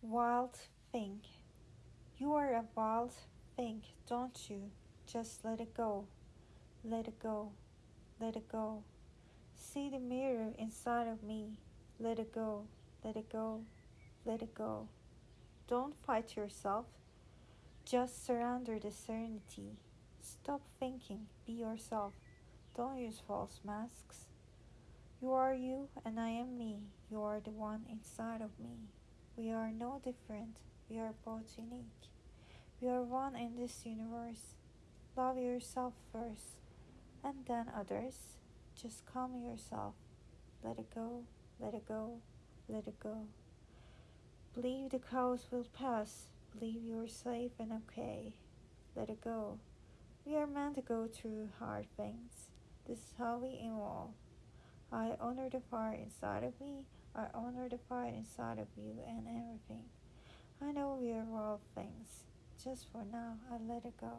Wild thing. You are a wild thing, don't you? Just let it go. Let it go. Let it go. See the mirror inside of me. Let it go. Let it go. Let it go. Don't fight yourself. Just surrender the serenity. Stop thinking. Be yourself. Don't use false masks. You are you and I am me. You are the one inside of me. We are no different. We are both unique. We are one in this universe. Love yourself first and then others. Just calm yourself. Let it go, let it go, let it go. Believe the cows will pass. Believe you're safe and okay. Let it go. We are meant to go through hard things. This is how we evolve. I honor the fire inside of me. I honor the fire inside of you and everything. I know we are all things. Just for now, I let it go.